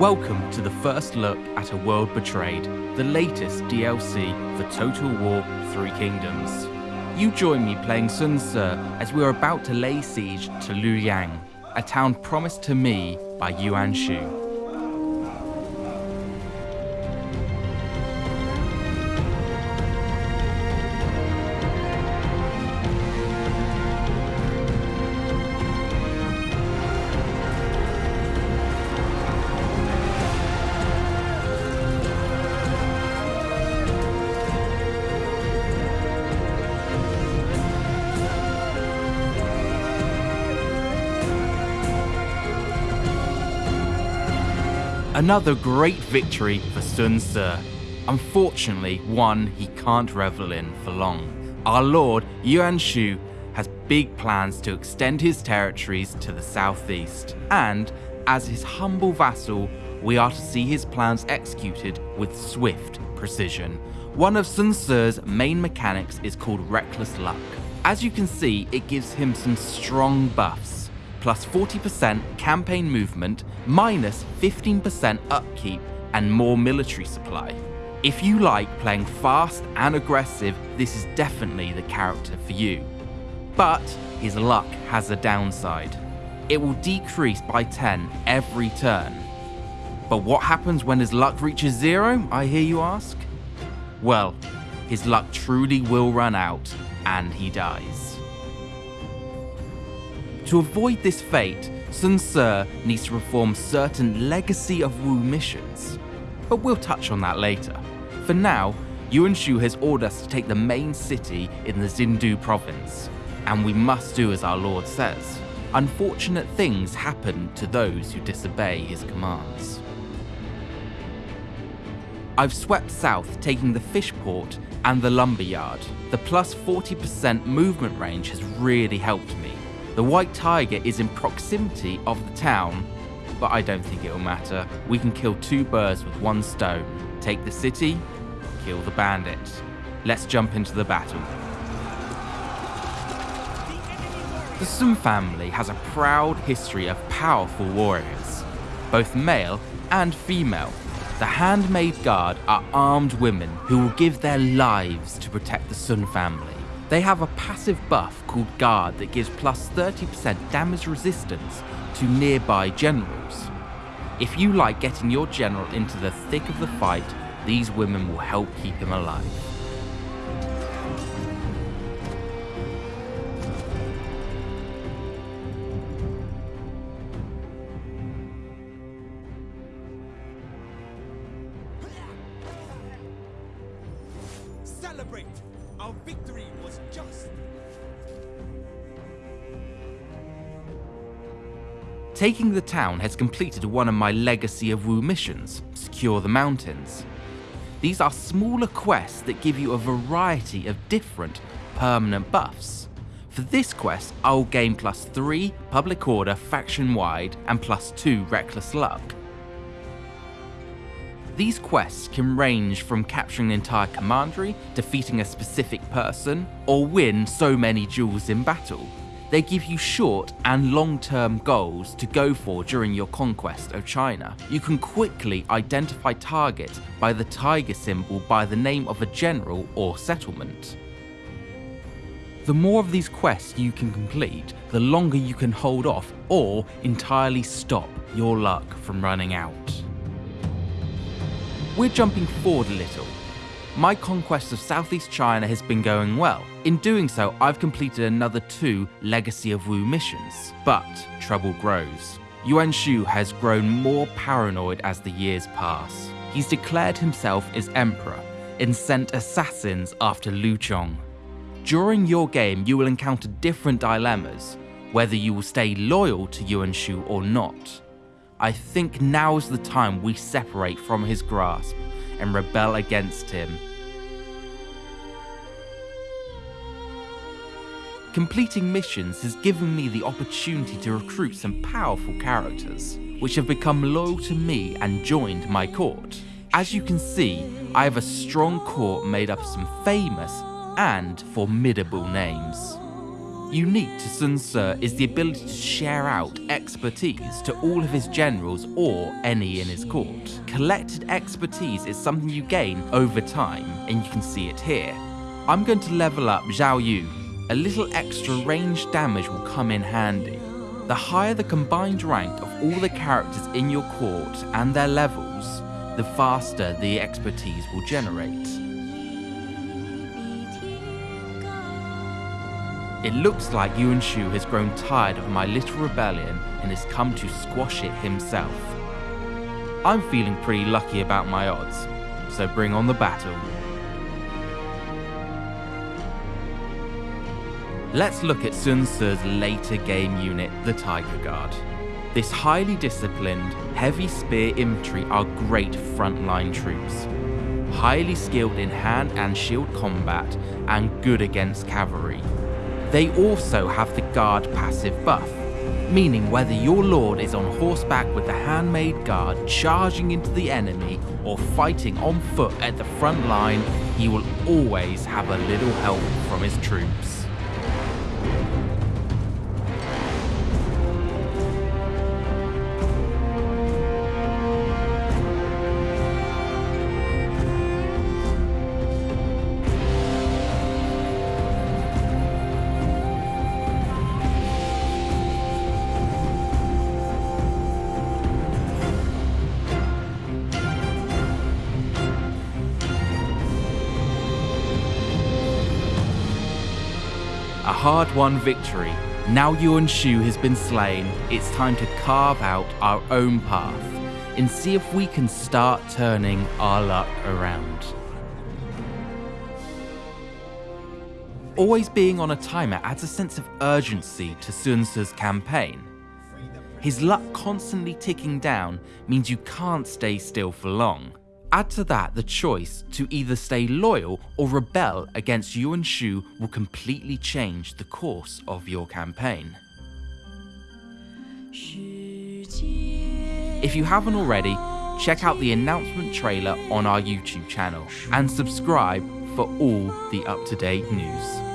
Welcome to the first look at A World Betrayed, the latest DLC for Total War Three Kingdoms. You join me playing Sun Ce as we are about to lay siege to Lujiang, a town promised to me by Yuan Shu. Another great victory for Sun Ce. Unfortunately, one he can't revel in for long. Our lord, Yuan Shu, has big plans to extend his territories to the southeast, and as his humble vassal, we are to see his plans executed with swift precision. One of Sun Ce's main mechanics is called Reckless Luck. As you can see, it gives him some strong buffs plus 40% campaign movement, minus 15% upkeep, and more military supply. If you like playing fast and aggressive, this is definitely the character for you. But his luck has a downside. It will decrease by 10 every turn. But what happens when his luck reaches zero, I hear you ask? Well, his luck truly will run out and he dies. To avoid this fate, Sun Ce needs to perform certain Legacy of Wu missions, but we'll touch on that later. For now, Yuan Shu has ordered us to take the main city in the Xindu province, and we must do as our lord says. Unfortunate things happen to those who disobey his commands. I've swept south, taking the fish port and the lumber yard. The plus 40% movement range has really helped me, the White Tiger is in proximity of the town, but I don't think it'll matter. We can kill two birds with one stone. Take the city, kill the bandits. Let's jump into the battle. The Sun family has a proud history of powerful warriors, both male and female. The Handmaid Guard are armed women who will give their lives to protect the Sun family. They have a passive buff called Guard that gives plus 30% damage resistance to nearby generals. If you like getting your general into the thick of the fight, these women will help keep him alive. Celebrate! Our victory was just! Taking the town has completed one of my Legacy of Wu missions, Secure the Mountains. These are smaller quests that give you a variety of different permanent buffs. For this quest, I'll gain plus 3 Public Order faction-wide and plus 2 Reckless Luck. These quests can range from capturing an entire commandery, defeating a specific person, or win so many duels in battle. They give you short and long-term goals to go for during your conquest of China. You can quickly identify targets by the tiger symbol by the name of a general or settlement. The more of these quests you can complete, the longer you can hold off or entirely stop your luck from running out. We're jumping forward a little. My conquest of Southeast China has been going well. In doing so, I've completed another two Legacy of Wu missions, but trouble grows. Yuan Shu has grown more paranoid as the years pass. He's declared himself as emperor and sent assassins after Lu Chong. During your game, you will encounter different dilemmas, whether you will stay loyal to Yuan Shu or not. I think now is the time we separate from his grasp and rebel against him. Completing missions has given me the opportunity to recruit some powerful characters, which have become loyal to me and joined my court. As you can see, I have a strong court made up of some famous and formidable names. Unique to Sun Ce is the ability to share out expertise to all of his generals or any in his court. Collected expertise is something you gain over time, and you can see it here. I'm going to level up Zhou Yu. A little extra range damage will come in handy. The higher the combined rank of all the characters in your court and their levels, the faster the expertise will generate. It looks like Yuan Shu has grown tired of my little rebellion and has come to squash it himself. I'm feeling pretty lucky about my odds, so bring on the battle. Let's look at Sun Ce's later game unit, the Tiger Guard. This highly disciplined, heavy spear infantry are great frontline troops. Highly skilled in hand and shield combat and good against cavalry. They also have the guard passive buff, meaning whether your lord is on horseback with the handmaid guard charging into the enemy or fighting on foot at the front line, he will always have a little help from his troops. A hard-won victory. Now Yuan Shu has been slain, it's time to carve out our own path and see if we can start turning our luck around. Always being on a timer adds a sense of urgency to Sun Ce's campaign. His luck constantly ticking down means you can't stay still for long. Add to that the choice to either stay loyal or rebel against Yuan Shu will completely change the course of your campaign. If you haven't already, check out the announcement trailer on our YouTube channel and subscribe for all the up-to-date news.